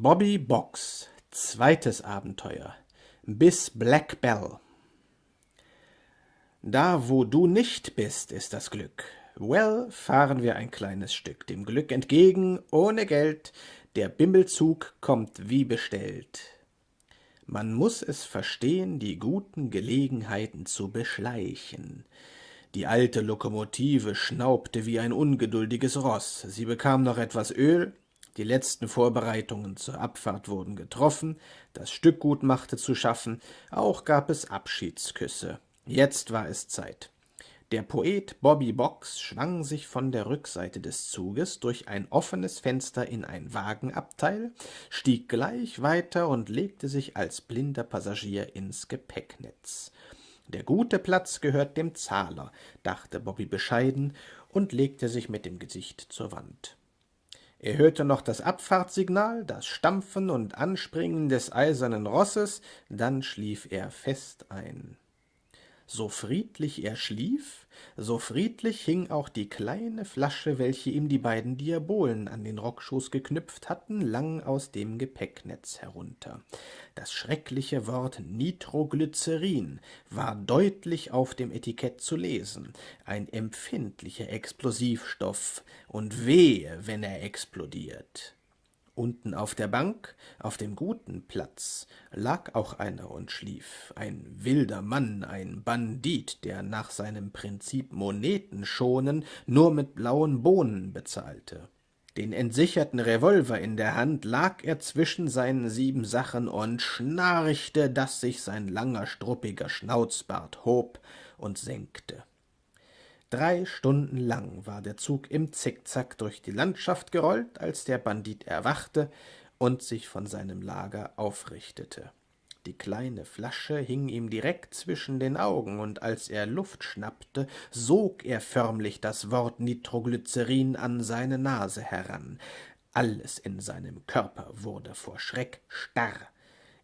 Bobby Box Zweites Abenteuer Bis Black Bell Da, wo du nicht bist, ist das Glück. Well, fahren wir ein kleines Stück dem Glück entgegen, ohne Geld. Der Bimmelzug kommt wie bestellt. Man muss es verstehen, die guten Gelegenheiten zu beschleichen. Die alte Lokomotive schnaubte wie ein ungeduldiges Roß. Sie bekam noch etwas Öl, die letzten Vorbereitungen zur Abfahrt wurden getroffen, das Stückgut machte zu schaffen, auch gab es Abschiedsküsse. Jetzt war es Zeit. Der Poet Bobby Box schwang sich von der Rückseite des Zuges durch ein offenes Fenster in ein Wagenabteil, stieg gleich weiter und legte sich als blinder Passagier ins Gepäcknetz. Der gute Platz gehört dem Zahler, dachte Bobby bescheiden und legte sich mit dem Gesicht zur Wand. Er hörte noch das Abfahrtssignal, das Stampfen und Anspringen des eisernen Rosses, dann schlief er fest ein. So friedlich er schlief, so friedlich hing auch die kleine Flasche, welche ihm die beiden Diabolen an den Rockschoß geknüpft hatten, lang aus dem Gepäcknetz herunter. Das schreckliche Wort Nitroglycerin war deutlich auf dem Etikett zu lesen, ein empfindlicher Explosivstoff, und wehe, wenn er explodiert. Unten auf der Bank, auf dem guten Platz, lag auch einer und schlief, ein wilder Mann, ein Bandit, der nach seinem Prinzip Moneten schonen nur mit blauen Bohnen bezahlte. Den entsicherten Revolver in der Hand lag er zwischen seinen sieben Sachen und schnarchte, dass sich sein langer, struppiger Schnauzbart hob und senkte. Drei Stunden lang war der Zug im Zickzack durch die Landschaft gerollt, als der Bandit erwachte und sich von seinem Lager aufrichtete. Die kleine Flasche hing ihm direkt zwischen den Augen, und als er Luft schnappte, sog er förmlich das Wort Nitroglycerin an seine Nase heran. Alles in seinem Körper wurde vor Schreck starr.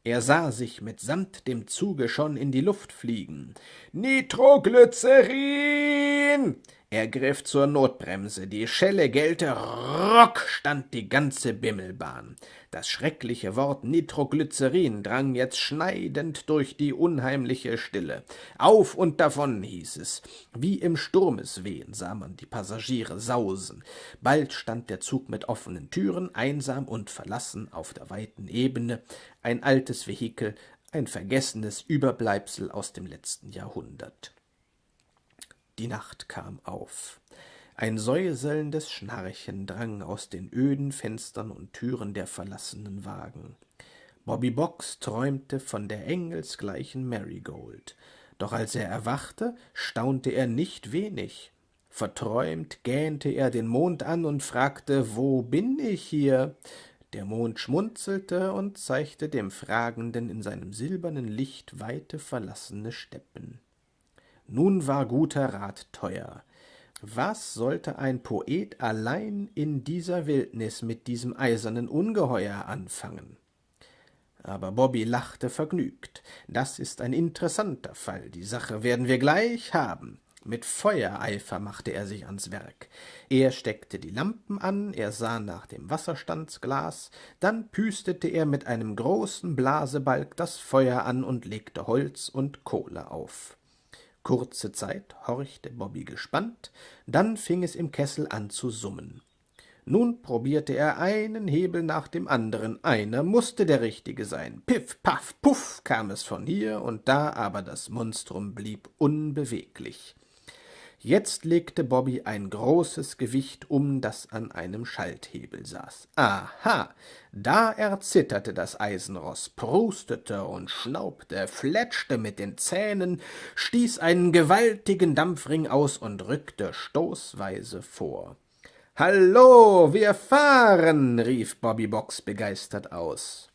Er sah sich mitsamt dem Zuge schon in die Luft fliegen. Nitroglycerin! Er griff zur Notbremse, die Schelle gellte, rock stand die ganze Bimmelbahn. Das schreckliche Wort Nitroglycerin drang jetzt schneidend durch die unheimliche Stille. Auf und davon, hieß es. Wie im Sturmeswehen sah man die Passagiere sausen. Bald stand der Zug mit offenen Türen, einsam und verlassen auf der weiten Ebene, ein altes Vehikel, ein vergessenes Überbleibsel aus dem letzten Jahrhundert. Die Nacht kam auf. Ein säuselndes Schnarchen drang aus den öden Fenstern und Türen der verlassenen Wagen. Bobby Box träumte von der engelsgleichen Marigold. Doch als er erwachte, staunte er nicht wenig. Verträumt gähnte er den Mond an und fragte, wo bin ich hier? Der Mond schmunzelte und zeigte dem Fragenden in seinem silbernen Licht weite verlassene Steppen. Nun war guter Rat teuer. Was sollte ein Poet allein in dieser Wildnis mit diesem eisernen Ungeheuer anfangen? Aber Bobby lachte vergnügt. Das ist ein interessanter Fall. Die Sache werden wir gleich haben. Mit Feuereifer machte er sich ans Werk. Er steckte die Lampen an, er sah nach dem Wasserstandsglas, dann püstete er mit einem großen Blasebalg das Feuer an und legte Holz und Kohle auf. Kurze Zeit horchte Bobby gespannt, dann fing es im Kessel an zu summen. Nun probierte er einen Hebel nach dem anderen, einer musste der richtige sein. Piff, paff, puff kam es von hier und da, aber das Monstrum blieb unbeweglich. Jetzt legte Bobby ein großes Gewicht um, das an einem Schalthebel saß. Aha, da erzitterte das Eisenroß, prustete und schnaubte, fletschte mit den Zähnen, stieß einen gewaltigen Dampfring aus und rückte stoßweise vor. Hallo, wir fahren, rief Bobby Box begeistert aus.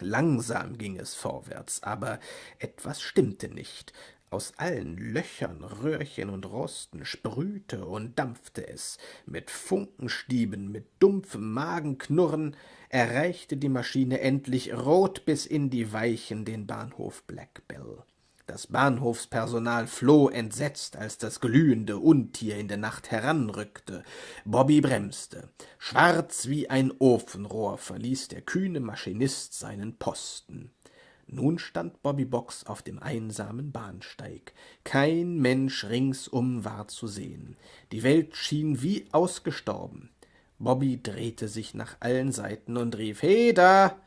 Langsam ging es vorwärts, aber etwas stimmte nicht. Aus allen Löchern, Röhrchen und Rosten sprühte und dampfte es. Mit Funkenstieben, mit dumpfem Magenknurren erreichte die Maschine endlich rot bis in die Weichen den Bahnhof Black Bell. Das Bahnhofspersonal floh entsetzt, als das glühende Untier in der Nacht heranrückte. Bobby bremste. Schwarz wie ein Ofenrohr verließ der kühne Maschinist seinen Posten. Nun stand Bobby Box auf dem einsamen Bahnsteig. Kein Mensch ringsum war zu sehen. Die Welt schien wie ausgestorben. Bobby drehte sich nach allen Seiten und rief Heda.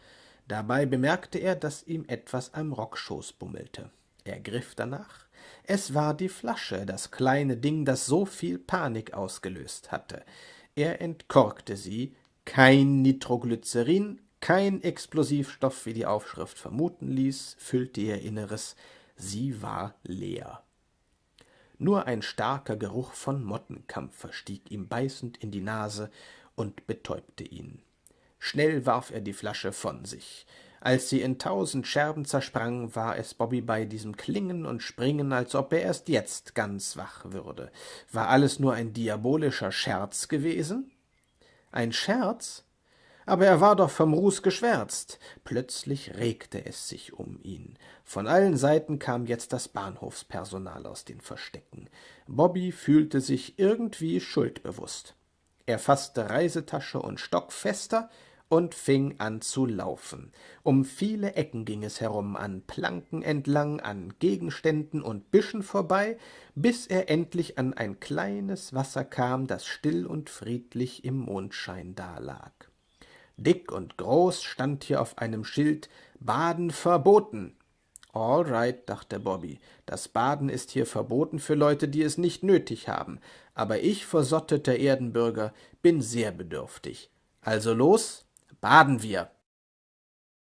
Dabei bemerkte er, dass ihm etwas am Rockschoß bummelte. Er griff danach. Es war die Flasche, das kleine Ding, das so viel Panik ausgelöst hatte. Er entkorkte sie. Kein Nitroglycerin, kein Explosivstoff, wie die Aufschrift vermuten ließ, füllte ihr Inneres. Sie war leer. Nur ein starker Geruch von Mottenkampfer stieg ihm beißend in die Nase und betäubte ihn. Schnell warf er die Flasche von sich. Als sie in tausend Scherben zersprang, war es Bobby bei diesem Klingen und Springen, als ob er erst jetzt ganz wach würde. War alles nur ein diabolischer Scherz gewesen? Ein Scherz? Aber er war doch vom Ruß geschwärzt. Plötzlich regte es sich um ihn. Von allen Seiten kam jetzt das Bahnhofspersonal aus den Verstecken. Bobby fühlte sich irgendwie schuldbewusst. Er fasste Reisetasche und Stock fester, und fing an zu laufen. Um viele Ecken ging es herum, an Planken entlang, an Gegenständen und Büschen vorbei, bis er endlich an ein kleines Wasser kam, das still und friedlich im Mondschein dalag. Dick und groß stand hier auf einem Schild Baden verboten. All right, dachte Bobby, das Baden ist hier verboten für Leute, die es nicht nötig haben, aber ich, versotteter Erdenbürger, bin sehr bedürftig. Also los, baden wir.